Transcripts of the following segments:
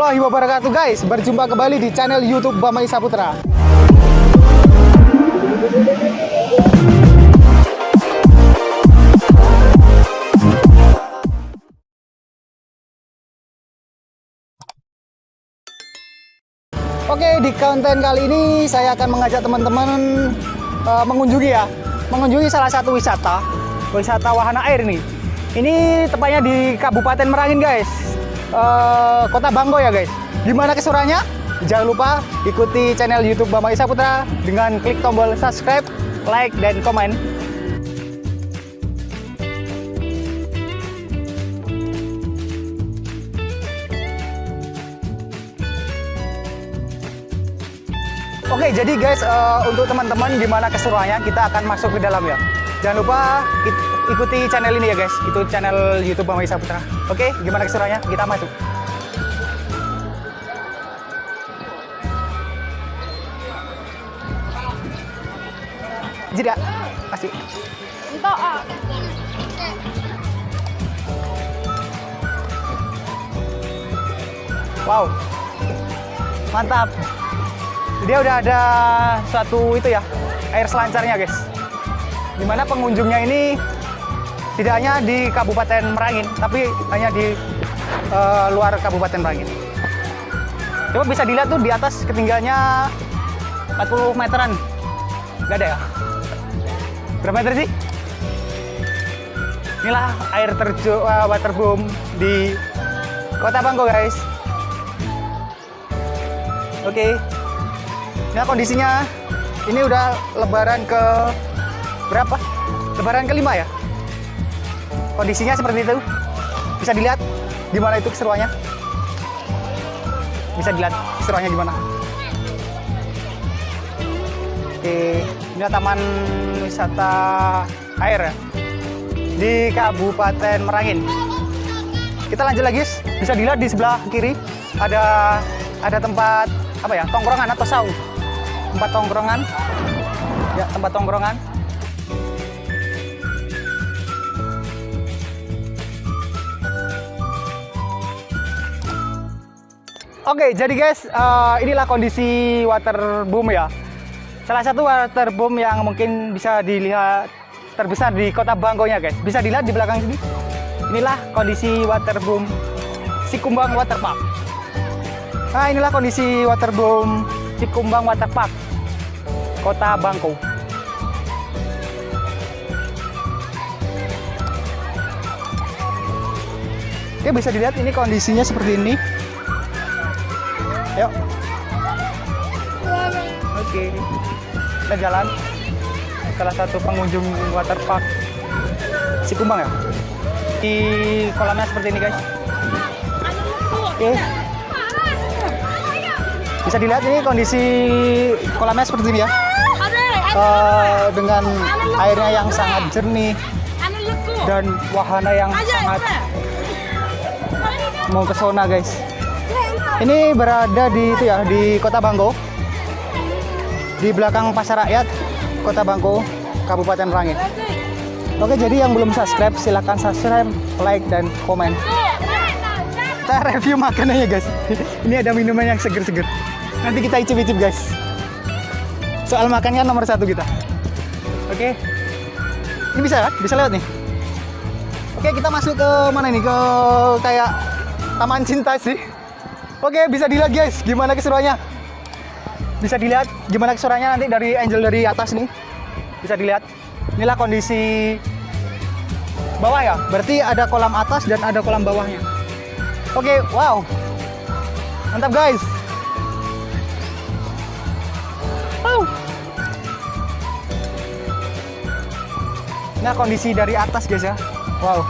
warahmatullahi wabarakatuh guys. Berjumpa kembali di channel youtube Bama Isa Putra Oke di konten kali ini saya akan mengajak teman-teman uh, mengunjungi ya. Mengunjungi salah satu wisata Wisata wahana air nih. Ini tepatnya di Kabupaten Merangin guys uh, Kota Bangko ya guys Gimana kesurannya? Jangan lupa ikuti channel youtube Bama Isa Putra Dengan klik tombol subscribe, like, dan komen Oke, jadi guys, uh, untuk teman-teman gimana keseruannya, kita akan masuk ke dalam ya. Jangan lupa ikuti channel ini ya guys, itu channel YouTube Mama Isa Putra. Oke, gimana keseruannya? Kita masuk. Jeda, ah. Wow, mantap. Dia udah ada suatu itu ya, air selancarnya guys. Di mana pengunjungnya ini tidak hanya di Kabupaten Merangin, tapi hanya di uh, luar Kabupaten Merangin. Coba bisa dilihat tuh di atas ketinggiannya 40 meteran. Gak ada ya? Berapa meter sih? Inilah air terjun uh, waterboom di Kota Bangko guys. Oke. Okay. Nah kondisinya ini udah lebaran ke berapa? Lebaran kelima ya? Kondisinya seperti itu. Bisa dilihat gimana itu keseruannya. Bisa dilihat keseruannya gimana. Oke, ini taman wisata air ya di Kabupaten Merangin. Kita lanjut lagi, bisa dilihat di sebelah kiri ada ada tempat apa ya tongkrongan atau saung tempat tongkrongan ya tempat tongkrongan Oke, jadi guys, uh, inilah kondisi water boom ya. Salah satu water boom yang mungkin bisa dilihat terbesar di kota Bangkonya guys. Bisa dilihat di belakang sini. Inilah kondisi water boom Sikumbang Water Park. Nah, inilah kondisi water boom Cikumbang Water Park, Kota Bangko. Oke, bisa dilihat ini kondisinya seperti ini. Yuk. Oke. Kita jalan. Salah satu pengunjung water park Cikumbang ya. Di kolamnya seperti ini, guys. Oke. Bisa dilihat ini kondisi kolamnya seperti ini ya. Uh, dengan airnya yang sangat jernih dan wahana yang sangat mau ke zona guys. Ini berada di itu ya di Kota Bangko. Di belakang Pasar Rakyat Kota Bangko, Kabupaten Merangin. Oke, jadi yang belum subscribe silahkan subscribe, like dan komen. Kita review makanannya guys. Ini ada minuman yang seger-seger. Nanti kita icip-icip guys. Soal makannya nomor satu kita. Oke. Ini bisa kan? Bisa lewat nih. Oke, kita masuk ke mana nih? Ke kayak taman cinta sih. Oke, bisa dilihat guys, gimana keseruannya. Bisa dilihat gimana keseruannya nanti dari angel dari atas nih. Bisa dilihat. Inilah kondisi bawah ya. Berarti ada kolam atas dan ada kolam bawahnya. Oke, wow. Mantap guys. Wow. Nah, kondisi dari atas guys ya. Wow.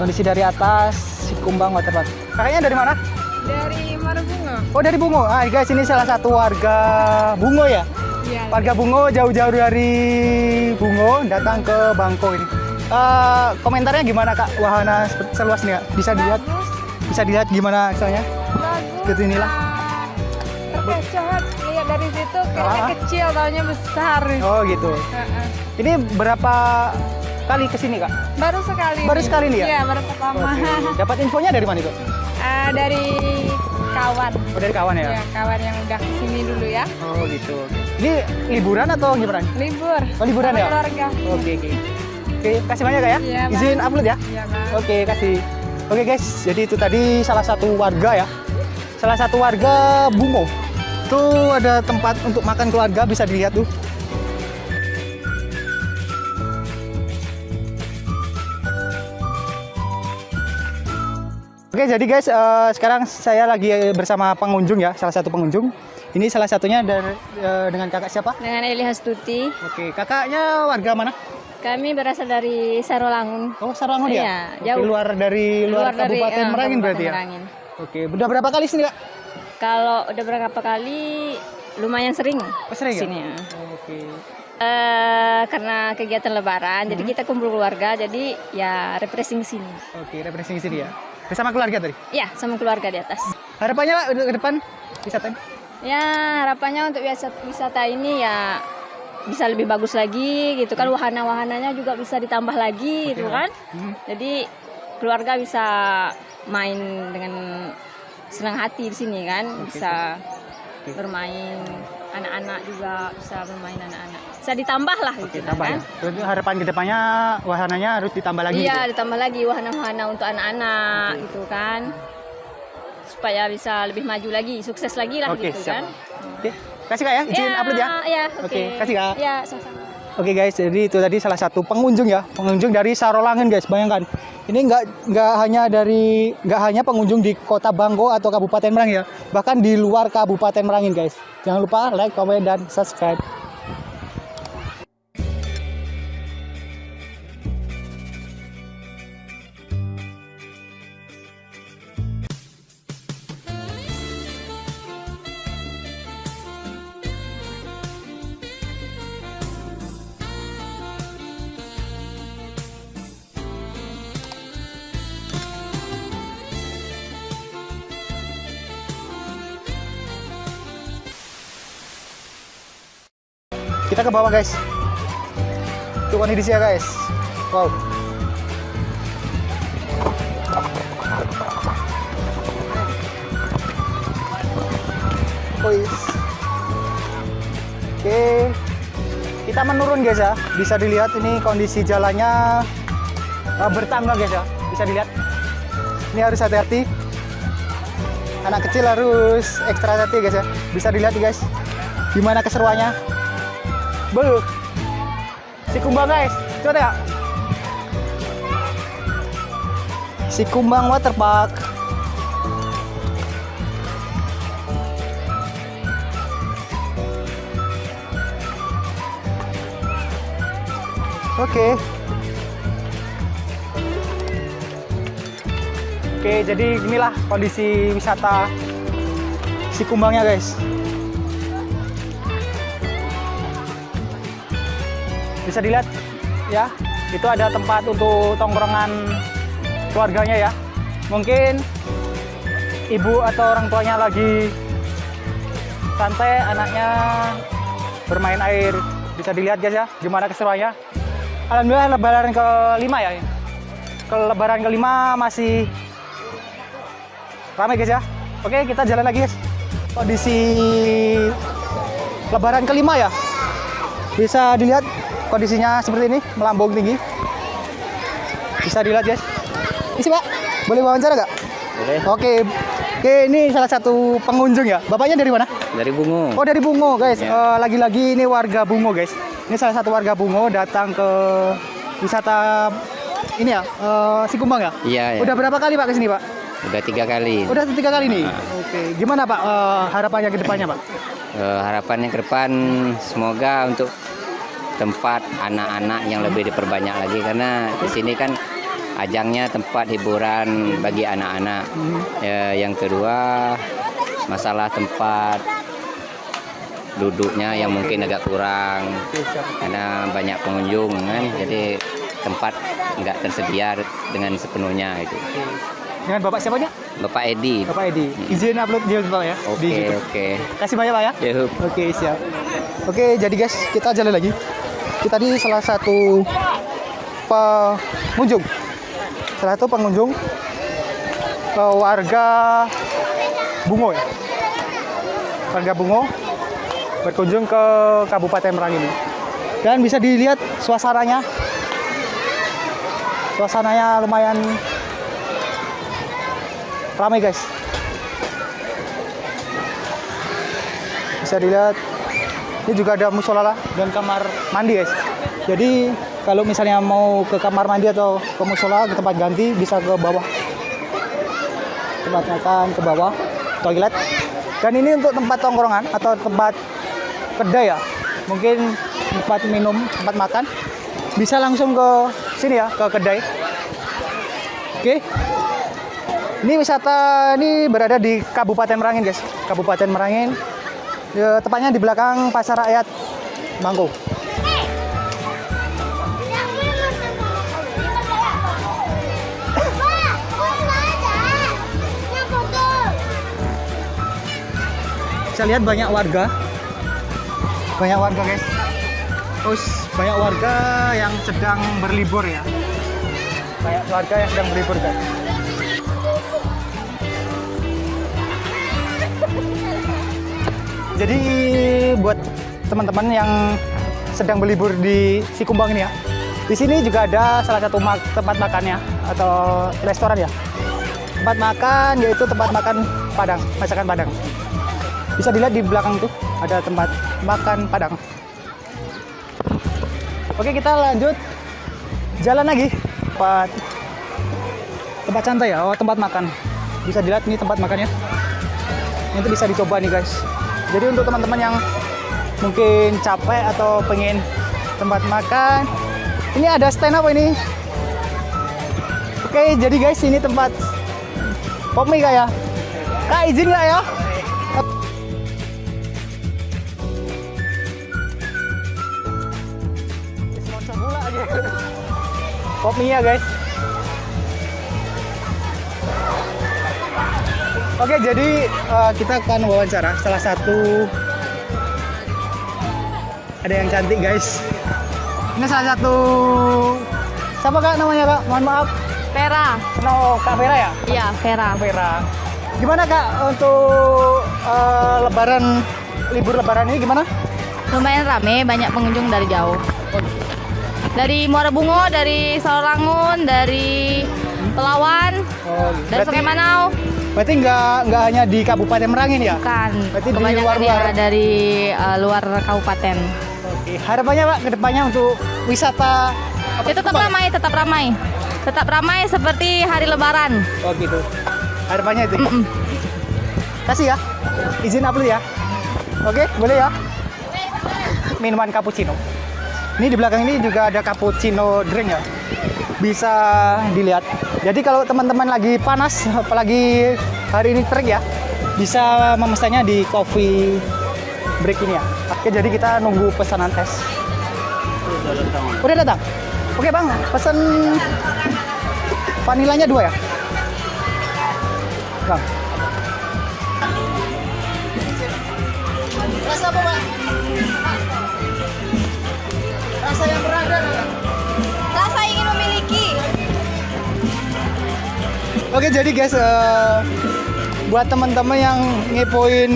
Kondisi dari atas si Kumbang Waterpark. Kakaknya dari mana? Dari Marabungo. Oh, dari Bungo. Ah, guys, ini salah satu warga Bungo ya. Iya. Warga Bungo jauh-jauh dari Bungo datang ke Bangko ini. Uh, komentarnya gimana Kak? Wahana seluas ini Kak? Bisa dilihat? Bisa dilihat gimana misalnya? Bagus. Seperti inilah. Terkecoh lihat dari situ kayaknya Ah. kecil taunya besar. Oh, gitu. Heeh. Ini berapa kali ke sini Kak? Baru sekali. Baru sekali nih ya? Iya, baru pertama. Dapat infonya dari mana Kak? Ah, dari kawan. Oh, dari kawan ya? Ya, kawan yang udah ke sini dulu ya. Oh, gitu. Ini liburan atau gimana? Libur. Oh, liburan sama ya? Keluarga. Oke, oke. Oke, kasih banyak Kak, ya. Iya, Bang. Izin upload ya. Iya, Bang. Oke, kasih. Oke, guys. Jadi itu tadi salah satu warga ya. Salah satu warga Bungo. Tuh ada tempat untuk makan keluarga bisa dilihat tuh. Oke, jadi guys, eh, sekarang saya lagi bersama pengunjung ya, salah satu pengunjung. Ini salah satunya dari eh, dengan kakak siapa? Dengan Eli Hastuti, Oke, kakaknya warga mana? kami berasal dari Sarolangun. Oh, Sarangon ya? Iya, Oke, jauh. luar dari luar, dari, Kabupaten eh, Merangin Kabupaten berarti ya? Merangin. Oke, udah berapa kali sini, Kak? Kalau udah berapa kali lumayan sering Oh, sering ya? sini ya. Oke. Eh, karena kegiatan lebaran, jadi Hmm. kita kumpul keluarga, jadi ya refreshing sini. Oke, representasi sini ya. Bersama keluarga tadi. Ya, sama keluarga di atas. Harapannya Pak ke depan wisata ini? Ya, harapannya untuk wisata, wisata ini ya bisa lebih bagus lagi gitu kan wahana-wahananya juga bisa ditambah lagi gitu kan. Hmm. Jadi keluarga bisa main dengan senang hati di sini kan, bisa Oke. bermain anak-anak juga bisa bermain anak-anak. Bisa ditambah lah Oke, gitu tambah kan. ya. Harapan ke depannya wahananya harus ditambah lagi Iya, gitu. ditambah lagi wahana-wahana untuk anak-anak gitu kan. Supaya bisa lebih maju lagi, sukses lagi lah Oke, gitu siap. kan. Oke, kasih Kak ya, izin upload ya. Iya, Oke, oke. kasih, Kak. Iya, sama-sama. Oke guys, jadi itu tadi salah satu pengunjung ya, pengunjung dari Sarolangan guys. Bayangkan, ini nggak nggak hanya dari nggak hanya pengunjung di Kota Bangko atau Kabupaten Merangin ya, bahkan di luar Kabupaten Merangin guys. Jangan lupa like, comment, dan subscribe. Kita ke bawah guys. Itu kondisinya guys. Wow. Oke. Kita menurun guys ya. Bisa dilihat ini kondisi jalannya eh, bertangga guys ya. Bisa dilihat. Ini harus hati-hati. Anak kecil harus ekstra hati guys ya. Bisa dilihat guys. Gimana keseruannya. Beuh. Si kumbang guys. Coba ya. Si kumbang waterpark. Oke. Oke, jadi inilah kondisi wisata si kumbangnya guys. Bisa dilihat ya itu ada tempat untuk tongkrongan keluarganya ya. Mungkin ibu atau orang tuanya lagi santai anaknya bermain air. Bisa dilihat guys ya gimana keseruannya. Alhamdulillah lebaran kelima ya. Ke lebaran kelima masih ramai guys ya. Oke kita jalan lagi guys. Kondisi lebaran kelima ya. Bisa dilihat kondisinya seperti ini melambung tinggi. Bisa dilihat guys? Isi pak. Boleh wawancara nggak? Boleh. oke. Oke ini salah satu pengunjung ya. Bapaknya dari mana? Dari Bungo. oh dari Bungo guys. Ya. Eh, lagi-lagi ini warga Bungo guys. Ini salah satu warga Bungo datang ke wisata ini ya eh, si Kumbang ya? Iya, ya. udah berapa kali pak ke sini pak? Udah tiga kali. udah tiga kali nih? Nah. oke. Gimana pak eh, harapannya ke depannya pak? Eh, harapannya ke depan semoga untuk tempat anak-anak yang lebih diperbanyak lagi karena di sini kan ajangnya tempat hiburan bagi anak-anak. Mhm. Ya, yang kedua masalah tempat duduknya yang mungkin agak kurang karena banyak pengunjung kan jadi tempat nggak tersedia dengan sepenuhnya itu. dengan bapak siapanya Bapak Edi. bapak Edi izin upload dia pak ya Oke oke. kasih banyak pak ya. Oke siap. Oke jadi guys kita jalan lagi. Kita di salah satu pengunjung. Salah satu pengunjung eh, warga Bungo ya. Warga Bungo berkunjung ke Kabupaten Merangin ini. Dan bisa dilihat suasananya. Suasananya lumayan ramai guys. Bisa dilihat ini juga ada musola dan kamar mandi guys. Jadi kalau misalnya mau ke kamar mandi atau ke musola ke tempat ganti bisa ke bawah. Tempat makan ke bawah, toilet. Dan ini untuk tempat tongkrongan atau tempat kedai ya. Mungkin tempat minum, tempat makan. Bisa langsung ke sini ya, ke kedai. Oke. Ini wisata ini berada di Kabupaten Merangin guys. Kabupaten Merangin. Ya, tepatnya di belakang Pasar Rakyat Bangko. Bisa lihat banyak warga. Banyak warga guys. Terus banyak warga yang sedang berlibur ya. Banyak warga yang sedang berlibur guys. Jadi buat teman-teman yang sedang berlibur di Sikumbang ini ya. Di sini juga ada salah satu mak- tempat makannya atau restoran ya. Tempat makan yaitu tempat makan Padang, masakan Padang. Bisa dilihat di belakang tuh ada tempat makan Padang. Oke, kita lanjut jalan lagi. Tempat tempat santai ya, oh tempat makan. Bisa dilihat nih tempat makannya. Itu bisa dicoba nih guys. Jadi untuk teman-teman yang mungkin capek atau pengen tempat makan, ini ada stand apa ini? Oke, jadi guys ini tempat mie kak ya? Kak izin nggak ya? Sponsor pula aja. Pop mie ya guys. Oke, jadi eh, kita akan wawancara salah satu ada yang cantik guys. Ini salah satu siapa kak namanya kak? Mohon maaf. Vera. No, Kak Vera ya? Iya, Vera. Vera. Gimana kak untuk eh, Lebaran libur Lebaran ini gimana? Lumayan rame, banyak pengunjung dari jauh. Dari Muara Bungo, dari Sawangun, dari Pelawan, Oh, dari Sungai Manau. Berarti nggak nggak hanya di Kabupaten Merangin ya? Bukan. Berarti di Kebanyakan luar-luar. ya dari eh, luar kabupaten. Oke. Harapannya pak ke depannya untuk wisata apa Ya, tetap ramai, tetap ramai. Tetap ramai seperti hari Lebaran. Oh gitu. Harapannya itu. Kasih ya. Izin upload ya. Oke, boleh ya. Minuman cappuccino. Ini di belakang ini juga ada cappuccino drink ya. Bisa dilihat. Jadi kalau teman-teman lagi panas, apalagi hari ini terik ya, bisa memesannya di coffee break ini ya. Oke, jadi kita nunggu pesanan tes. Udah datang. Oke bang, pesan vanilanya dua ya. Bang. Rasa apa, Pak? Rasa yang berada. Oke, jadi guys, eh, buat teman-teman yang ngepoin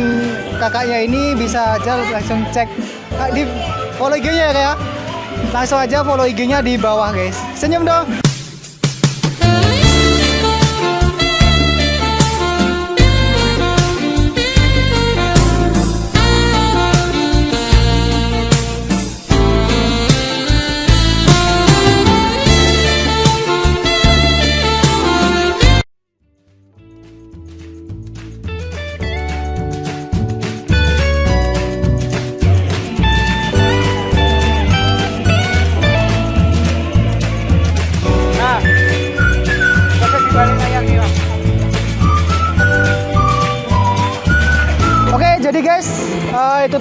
kakaknya ini bisa aja langsung cek ah, di follow IG-nya ya, ya. Langsung aja follow IG-nya di bawah, guys. Senyum dong.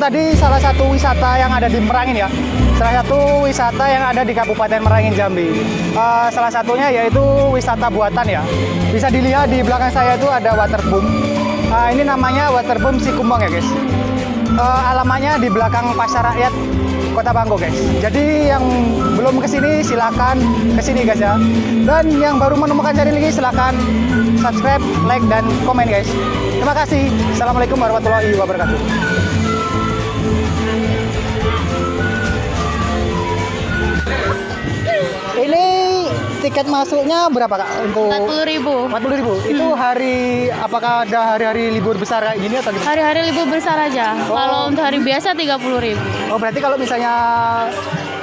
Tadi salah satu wisata yang ada di Merangin ya. Salah satu wisata yang ada di Kabupaten Merangin Jambi. Eh, salah satunya yaitu wisata buatan ya. Bisa dilihat di belakang saya itu ada waterboom. Eh, ini namanya waterboom Sikumbang ya guys. Eh, alamannya di belakang Pasar Rakyat Kota Bangko guys. Jadi yang belum ke sini silakan ke sini guys ya. Dan yang baru menemukan channel ini silakan subscribe, like, dan komen guys. Terima kasih. Assalamualaikum warahmatullahi wabarakatuh. Ini tiket masuknya berapa kak untuk? Empat puluh ribu. 40 ribu. Itu hari apakah ada hari-hari libur besar kayak gini atau gimana? Hari-hari libur besar aja. Oh. Kalau untuk hari biasa tiga puluh ribu. Oh berarti kalau misalnya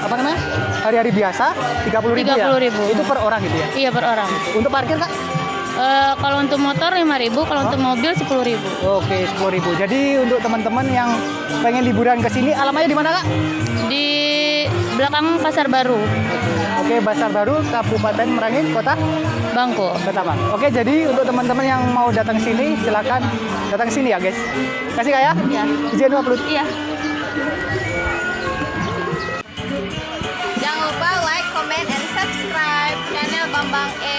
apa namanya hari-hari biasa 30 ribu ya? 30.000. Itu per orang gitu ya? Iya per orang. Untuk parkir kak? Eh, kalau untuk motor lima ribu, kalau untuk mobil sepuluh ribu. Oke 10 ribu. Jadi untuk teman-teman yang pengen liburan ke sini alamatnya di mana kak? Di belakang pasar baru, Oke Pasar Baru Kabupaten Merangin Kota Bangko. Batabang. Oke jadi untuk teman-teman yang mau datang sini silakan datang sini ya guys. Kasih kak ya? Iya. Izin upload. Iya. Jangan lupa like, comment, and subscribe channel Bambang E